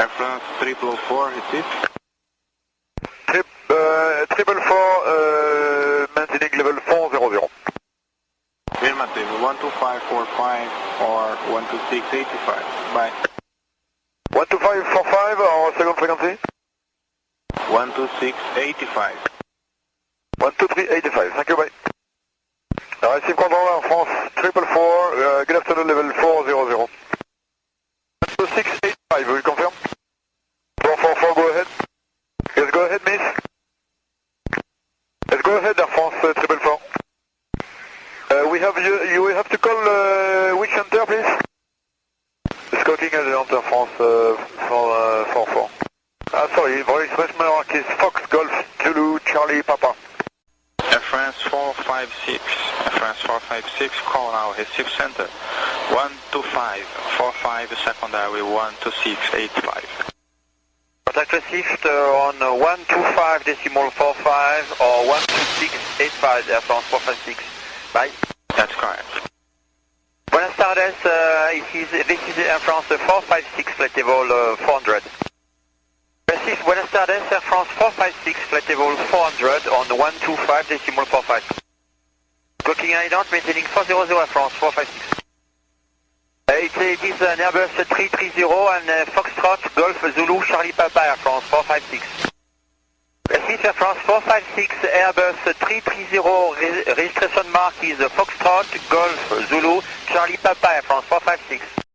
Air France triple four, receive. Trip, uh, triple four, uh, maintaining level 400. Affirmative, 12545 or 12685. Bye. 12545 or second frequency? 12685. 12385, thank you, bye. Receive control Air France triple four, uh, good afternoon, level 400. Triple four. Uh, we have you, you will have to call uh, which center, please? Scouting Adjunct Air France uh, for uh, 44. Ah, sorry, voice mark is Fox Golf Zulu Charlie Papa. Air France 456. Air France 456, call now, Recife center. 12545, secondary 12685. Contact Recife uh, on uh, 125 decimal 45 or 12685 Air France 456. Bye. That's correct. Buenas tardes, uh, it is, this is Air France 456 flight level uh, 400. Received Buenas tardes, Air France 456 flight level 400 on 125 decimal 45. Clocking ident, maintaining 400 Air France 456. Uh, it, it is an Airbus 330 and uh, Foxtrot Golf Zulu Charlie Papa Air France 456. Received Air France 456 Airbus 330 re registration mark is Foxtrot Golf Zulu Charlie Papa France 456.